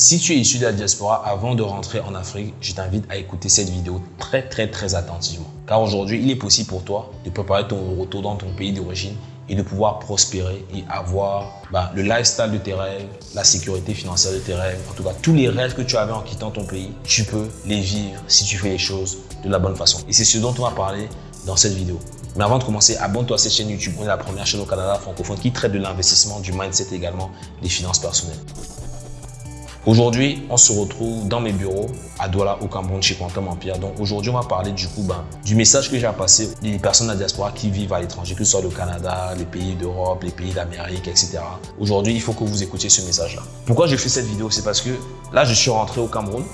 Si tu es issu de la diaspora, avant de rentrer en Afrique, je t'invite à écouter cette vidéo très très attentivement. Car aujourd'hui, il est possible pour toi de préparer ton retour dans ton pays d'origine et de pouvoir prospérer et avoir bah, le lifestyle de tes rêves, la sécurité financière de tes rêves, en tout cas tous les rêves que tu avais en quittant ton pays, tu peux les vivre si tu fais les choses de la bonne façon. Et c'est ce dont on va parler dans cette vidéo. Mais avant de commencer, abonne-toi à cette chaîne YouTube. On est la première chaîne au Canada francophone qui traite de l'investissement, du mindset également, des finances personnelles. Aujourd'hui, on se retrouve dans mes bureaux à Douala, au Cameroun, chez Quantum Empire. Donc aujourd'hui, on va parler du coup ben, du message que j'ai à passer des personnes de la diaspora qui vivent à l'étranger, que ce soit le Canada, les pays d'Europe, les pays d'Amérique, etc. Aujourd'hui, il faut que vous écoutiez ce message-là. Pourquoi je fais cette vidéo? C'est parce que là, je suis rentré au Cameroun.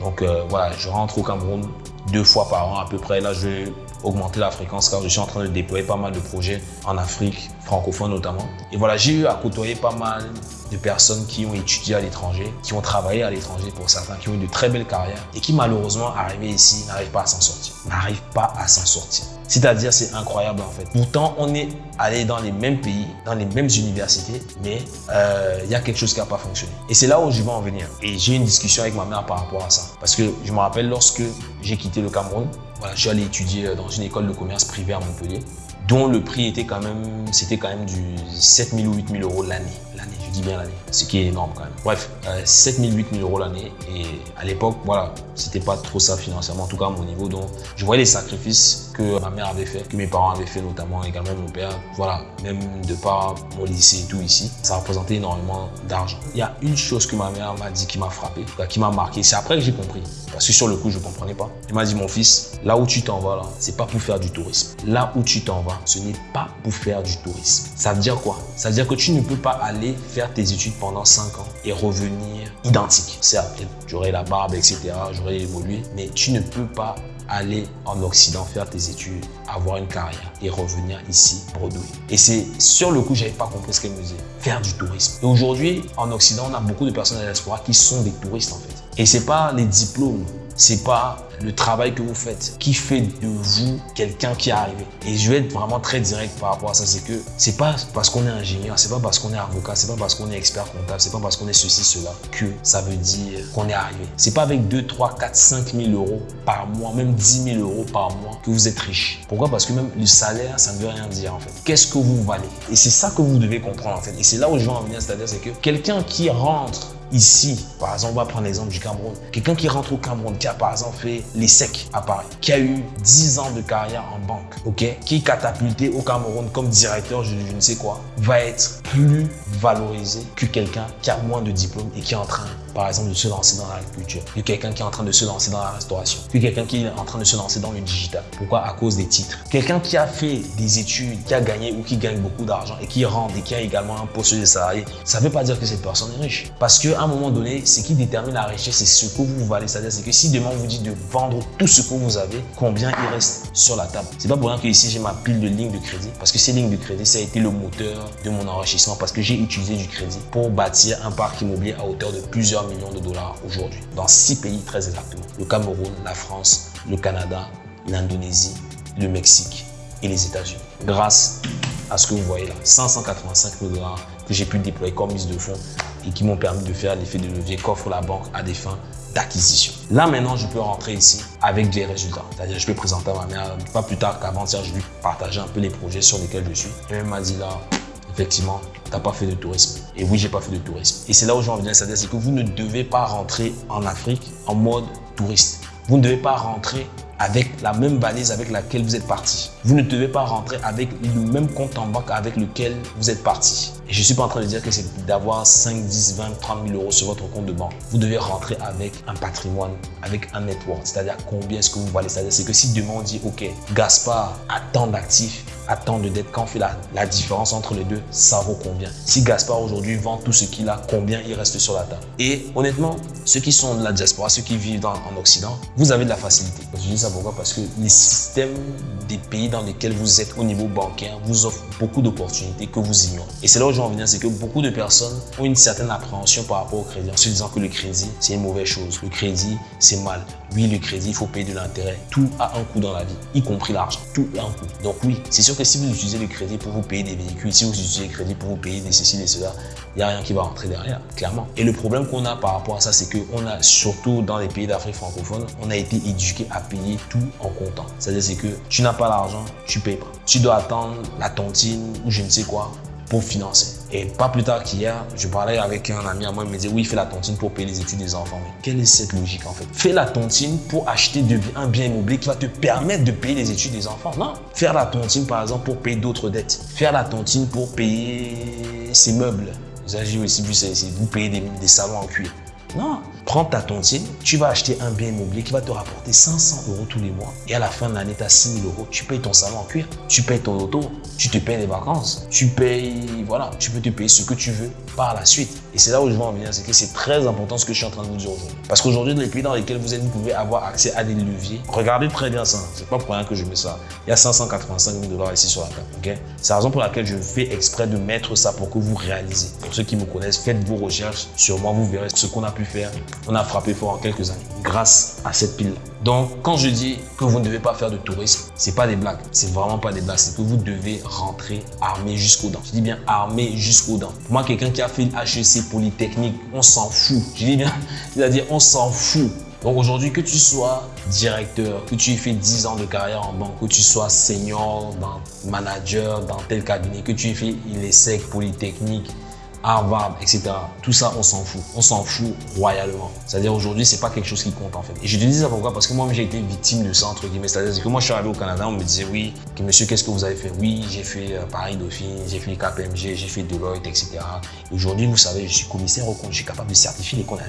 Donc euh, voilà, je rentre au Cameroun deux fois par an à peu près. Là, je augmenter la fréquence car je suis en train de déployer pas mal de projets en Afrique, francophone notamment. Et voilà, j'ai eu à côtoyer pas mal de personnes qui ont étudié à l'étranger, qui ont travaillé à l'étranger pour certains, qui ont eu de très belles carrières et qui malheureusement arrivés ici n'arrivent pas à s'en sortir, n'arrivent pas à s'en sortir. C'est-à-dire c'est incroyable en fait. Pourtant on est allé dans les mêmes pays, dans les mêmes universités, mais euh, il y a quelque chose qui n'a pas fonctionné. Et c'est là où je vais en venir. Et j'ai une discussion avec ma mère par rapport à ça. Parce que je me rappelle lorsque j'ai quitté le Cameroun, je suis allé étudier dans une école de commerce privée à Montpellier dont le prix était quand même, c'était quand même du 7 000 ou 8 000 euros l'année. L'année, je dis bien l'année, ce qui est énorme quand même. Bref, 7 000, 8 000 euros l'année. Et à l'époque, voilà, c'était pas trop ça financièrement, en tout cas à mon niveau. Donc, je voyais les sacrifices que ma mère avait fait, que mes parents avaient fait, notamment également mon père. Voilà, même de par mon lycée et tout ici, ça représentait énormément d'argent. Il y a une chose que ma mère m'a dit qui m'a frappé, qui m'a marqué. C'est après que j'ai compris. Parce que sur le coup, je comprenais pas. Elle m'a dit, mon fils, là où tu t'en vas, là, c'est pas pour faire du tourisme. Là où tu t'en vas, ce n'est pas pour faire du tourisme. Ça veut dire quoi? Ça veut dire que tu ne peux pas aller faire tes études pendant 5 ans et revenir identique. Certes, j'aurai la barbe, etc., j'aurais évolué, mais tu ne peux pas aller en Occident faire tes études, avoir une carrière et revenir ici bredouiller. Et c'est sur le coup, j'avais pas compris ce qu'elle me disait. Faire du tourisme. Et aujourd'hui, en Occident, on a beaucoup de personnes à l'espoir qui sont des touristes en fait. Et c'est pas les diplômes, c'est pas le travail que vous faites qui fait de vous quelqu'un qui est arrivé. Et je vais être vraiment très direct par rapport à ça, c'est que c'est pas parce qu'on est ingénieur, c'est pas parce qu'on est avocat, c'est pas parce qu'on est expert comptable, c'est pas parce qu'on est ceci, cela que ça veut dire qu'on est arrivé. C'est pas avec 2, 3, 4, 5 000 euros par mois, même 10 000 euros par mois que vous êtes riche. Pourquoi? Parce que même le salaire, ça ne veut rien dire en fait. Qu'est-ce que vous valez? Et c'est ça que vous devez comprendre en fait. Et c'est là où je veux en venir, c'est-à-dire c'est que quelqu'un qui rentre ici, par exemple, on va prendre l'exemple du Cameroun. Quelqu'un qui rentre au Cameroun, qui a par exemple fait les secs à Paris, qui a eu 10 ans de carrière en banque, ok, qui est catapulté au Cameroun comme directeur, je, je ne sais quoi, va être plus valorisé que quelqu'un qui a moins de diplômes et qui est en train par exemple, de se lancer dans l'agriculture, que quelqu'un qui est en train de se lancer dans la restauration, que quelqu'un qui est en train de se lancer dans le digital. Pourquoi? À cause des titres. Quelqu'un qui a fait des études, qui a gagné ou qui gagne beaucoup d'argent et qui rentre et qui a également un poste de salarié, ça ne veut pas dire que cette personne est riche. Parce un moment donné, ce qui détermine la richesse, c'est ce que vous valez. C'est-à-dire que si demain on vous dit de vendre tout ce que vous avez, combien il reste sur la table? C'est pas pour rien que ici j'ai ma pile de lignes de crédit parce que ces lignes de crédit, ça a été le moteur de mon enrichissement parce que j'ai utilisé du crédit pour bâtir un parc immobilier à hauteur de plusieurs millions de dollars aujourd'hui dans six pays très exactement. Le Cameroun, la France, le Canada, l'Indonésie, le Mexique et les États-Unis. Grâce à ce que vous voyez là, 585 000 dollars que j'ai pu déployer comme mise de fonds et qui m'ont permis de faire l'effet de levier qu'offre la banque à des fins d'acquisition. Là maintenant, je peux rentrer ici avec des résultats. C'est-à-dire, je peux présenter à ma mère, pas plus tard qu'avant-hier, je lui partager un peu les projets sur lesquels je suis. Et elle m'a dit là, effectivement, tu n'as pas fait de tourisme. Et oui, j'ai pas fait de tourisme. Et c'est là où j'en viens, c'est-à-dire que vous ne devez pas rentrer en Afrique en mode touriste. Vous ne devez pas rentrer avec la même balise avec laquelle vous êtes parti. Vous ne devez pas rentrer avec le même compte en banque avec lequel vous êtes parti. Je ne suis pas en train de dire que c'est d'avoir 5, 10, 20, 30 000 euros sur votre compte de banque. Vous devez rentrer avec un patrimoine, avec un network. C'est-à-dire combien est-ce que vous valez? C'est-à-dire c'est que si demain on dit, OK, Gaspard a tant d'actifs, a tant de dettes, quand on fait la, la différence entre les deux, ça vaut combien? Si Gaspard aujourd'hui vend tout ce qu'il a, combien il reste sur la table? Et honnêtement, ceux qui sont de la diaspora, ceux qui vivent en Occident, vous avez de la facilité. Je dis ça pourquoi? Parce que les systèmes des pays dans lesquels vous êtes au niveau bancaire vous offrent beaucoup d'opportunités que vous ignorez. Et c'est là où je veux en venir, c'est que beaucoup de personnes ont une certaine appréhension par rapport au crédit en se disant que le crédit, c'est une mauvaise chose. Le crédit, c'est mal. Oui, le crédit, il faut payer de l'intérêt. Tout a un coût dans la vie, y compris l'argent. Tout a un coût. Donc oui, c'est sûr si vous utilisez le crédit pour vous payer des véhicules, si vous utilisez le crédit pour vous payer des ceci, des cela, il n'y a rien qui va rentrer derrière, clairement. Et le problème qu'on a par rapport à ça, c'est qu'on a, surtout dans les pays d'Afrique francophone, on a été éduqué à payer tout en comptant. C'est-à-dire c'est que tu n'as pas l'argent, tu payes pas. Tu dois attendre la tontine ou je ne sais quoi pour financer. Et pas plus tard qu'hier, je parlais avec un ami à moi, il me disait oui, fais la tontine pour payer les études des enfants. Mais quelle est cette logique en fait? Fais la tontine pour acheter un bien immobilier qui va te permettre de payer les études des enfants. Non. Faire la tontine par exemple pour payer d'autres dettes. Faire la tontine pour payer ses meubles. Vous avez aussi c'est vous payer des, des salons en cuir. Non, prends ta tontine, tu vas acheter un bien immobilier qui va te rapporter 500 euros tous les mois. Et à la fin de l'année, tu as 6 000 euros. Tu payes ton salon en cuir, tu payes ton auto, tu te payes les vacances, tu payes, voilà, tu peux te payer ce que tu veux par la suite. Et c'est là où je veux en venir, c'est que c'est très important ce que je suis en train de vous dire aujourd'hui. Parce qu'aujourd'hui, dans les pays dans lesquels vous êtes, vous pouvez avoir accès à des leviers. Regardez très bien ça, c'est pas pour rien que je mets ça. Il y a 585 000 dollars ici sur la table, ok? C'est la raison pour laquelle je fais exprès de mettre ça pour que vous réalisez. Pour ceux qui me connaissent, faites vos recherches sur moi, vous verrez ce qu'on a pu faire. On a frappé fort en quelques années grâce à cette pile. Donc, quand je dis que vous ne devez pas faire de tourisme, c'est pas des blagues. C'est vraiment pas des blagues. C'est que vous devez rentrer armé jusqu'aux dents. Je dis bien armé jusqu'aux dents. Moi, quelqu'un qui a fait HEC Polytechnique, on s'en fout. Je dis bien, c'est-à-dire on s'en fout. Donc aujourd'hui, que tu sois directeur, que tu aies fait 10 ans de carrière en banque, que tu sois senior, dans, manager dans tel cabinet, que tu aies fait l'ESSEC, Polytechnique, Harvard, etc. Tout ça, on s'en fout. On s'en fout royalement. C'est-à-dire aujourd'hui, c'est pas quelque chose qui compte en fait. Et je te dis ça pourquoi? Parce que moi, j'ai été victime de ça, entre guillemets. C'est-à-dire que moi, je suis arrivé au Canada, on me disait oui, que monsieur, qu'est-ce que vous avez fait? Oui, j'ai fait euh, Paris Dauphine, j'ai fait KPMG, j'ai fait Deloitte, etc. Aujourd'hui, vous savez, je suis commissaire au compte, je suis capable de certifier les comptes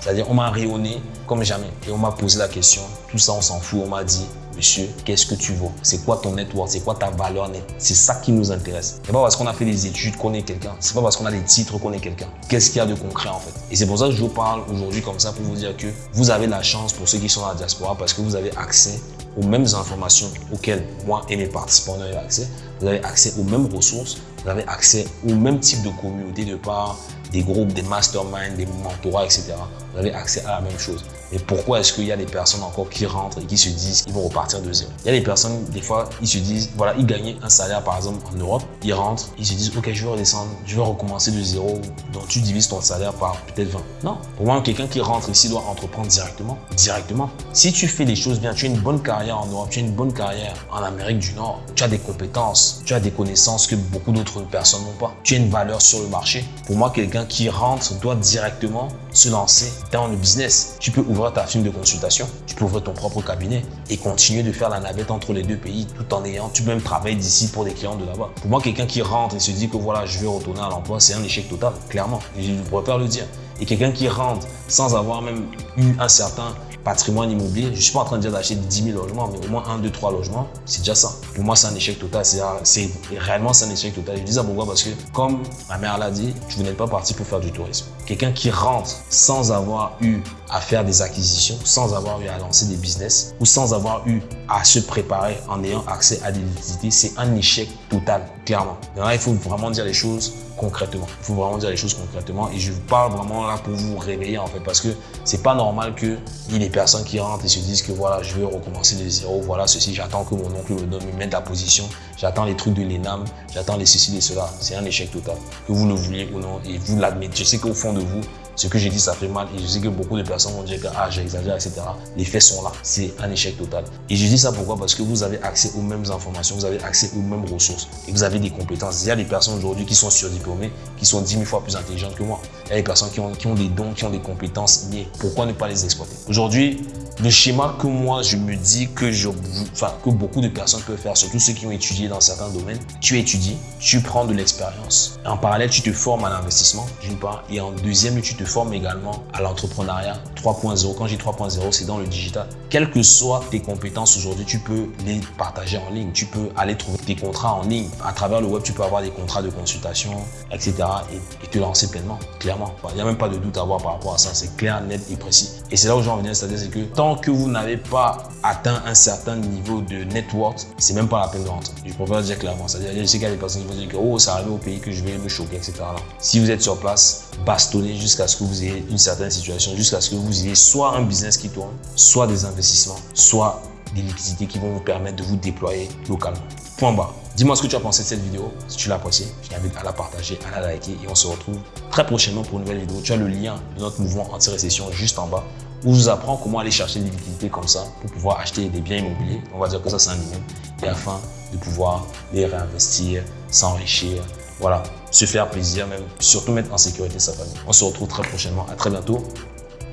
C'est-à-dire, on m'a rayonné comme jamais. Et on m'a posé la question. Tout ça, on s'en fout. On m'a dit, Monsieur, qu'est-ce que tu vaux? C'est quoi ton network C'est quoi ta valeur nette C'est ça qui nous intéresse. C'est pas parce qu'on a fait des études qu'on est quelqu'un. C'est pas parce qu'on a des titres qu'on est quelqu'un. Qu'est-ce qu'il y a de concret en fait? Et c'est pour ça que je vous parle aujourd'hui comme ça pour vous dire que vous avez la chance pour ceux qui sont dans la diaspora parce que vous avez accès aux mêmes informations auxquelles moi et mes participants ont accès. Vous avez accès aux mêmes ressources. Vous avez accès au même type de communauté de part des groupes, des masterminds, des mentorats, etc. Vous avez accès à la même chose. Et pourquoi est-ce qu'il y a des personnes encore qui rentrent et qui se disent qu'ils vont repartir de zéro? Il y a des personnes, des fois, ils se disent, voilà, ils gagnaient un salaire par exemple en Europe, ils rentrent, ils se disent, ok, je vais redescendre, je vais recommencer de zéro, donc tu divises ton salaire par peut-être 20. Non, pour moi, quelqu'un qui rentre ici doit entreprendre directement. Directement. Si tu fais les choses bien, tu as une bonne carrière en Europe, tu as une bonne carrière en Amérique du Nord, tu as des compétences, tu as des connaissances que beaucoup d'autres personnes n'ont pas. Tu as une valeur sur le marché. Pour moi, quelqu'un qui rentre doit directement se lancer dans le business. Tu peux ouvrir ta firme de consultation, tu peux ouvrir ton propre cabinet et continuer de faire la navette entre les deux pays tout en ayant, tu peux même travailler d'ici pour des clients de là-bas. Pour moi, quelqu'un qui rentre et se dit que voilà, je vais retourner à l'emploi, c'est un échec total, clairement. Je pas le dire. Et quelqu'un qui rentre sans avoir même eu un certain patrimoine immobilier, je ne suis pas en train de dire d'acheter 10 000 logements, mais au moins 1, 2, 3 logements, c'est déjà ça. Pour moi, c'est un échec total. C'est réellement un échec total. Je dis ça pourquoi? Parce que, comme ma mère l'a dit, vous n'êtes pas parti pour faire du tourisme. Quelqu'un qui rentre sans avoir eu à faire des acquisitions, sans avoir eu à lancer des business ou sans avoir eu à se préparer en ayant accès à des liquidités, c'est un échec total, clairement. Maintenant, il faut vraiment dire les choses concrètement. Il faut vraiment dire les choses concrètement et je parle vraiment là pour vous réveiller en fait parce que c'est pas normal qu'il y ait des personnes qui rentrent et se disent que voilà, je vais recommencer de zéro, voilà ceci, j'attends que mon oncle me donne, me mette la position, j'attends les trucs de l'ENAM, j'attends les ceci, les cela. C'est un échec total. Que vous le vouliez ou non et vous l'admettez. Je sais qu'au fond de vous, ce que j'ai dit, ça fait mal et je sais que beaucoup de personnes vont dire que ah, j'exagère, etc. Les faits sont là. C'est un échec total. Et je dis ça pourquoi? Parce que vous avez accès aux mêmes informations, vous avez accès aux mêmes ressources et vous avez des compétences. Il y a des personnes aujourd'hui qui sont surdiplômées, qui sont 10 000 fois plus intelligentes que moi. Il y a des personnes qui ont, qui ont des dons, qui ont des compétences liées. Pourquoi ne pas les exploiter? Aujourd'hui, le schéma que moi, je me dis que, je, que beaucoup de personnes peuvent faire, surtout ceux qui ont étudié dans certains domaines, tu étudies, tu prends de l'expérience. En parallèle, tu te formes à l'investissement, d'une part, et en deuxième, tu te formes également à l'entrepreneuriat 3.0. Quand j'ai 3.0, c'est dans le digital. Quelles que soient tes compétences aujourd'hui, tu peux les partager en ligne. Tu peux aller trouver tes contrats en ligne. À travers le web, tu peux avoir des contrats de consultation, etc. et, te lancer pleinement, clairement. Il n'y a même pas de doute à avoir par rapport à ça. C'est clair, net et précis. Et c'est là où je veux en venir, c'est-à-dire que tant que vous n'avez pas atteint un certain niveau de network, c'est même pas la peine de rentrer. Je préfère dire clairement. C'est-à-dire, je sais qu'il y a des personnes qui vont dire que oh, ça arrive au pays que je vais me choquer, etc. Si vous êtes sur place, bastonnez jusqu'à ce que vous ayez une certaine situation, jusqu'à ce que vous ayez soit un business qui tourne, soit des investissements, soit des liquidités qui vont vous permettre de vous déployer localement. Point bas. Dis-moi ce que tu as pensé de cette vidéo. Si tu l'as appréciée, je t'invite à la partager, à la liker et on se retrouve très prochainement pour une nouvelle vidéo. Tu as le lien de notre mouvement anti-récession juste en bas où je vous apprends comment aller chercher des liquidités comme ça pour pouvoir acheter des biens immobiliers. On va dire que ça, c'est un minimum. Et afin de pouvoir les réinvestir, s'enrichir, voilà, se faire plaisir, même surtout mettre en sécurité sa famille. On se retrouve très prochainement. À très bientôt.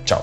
Ciao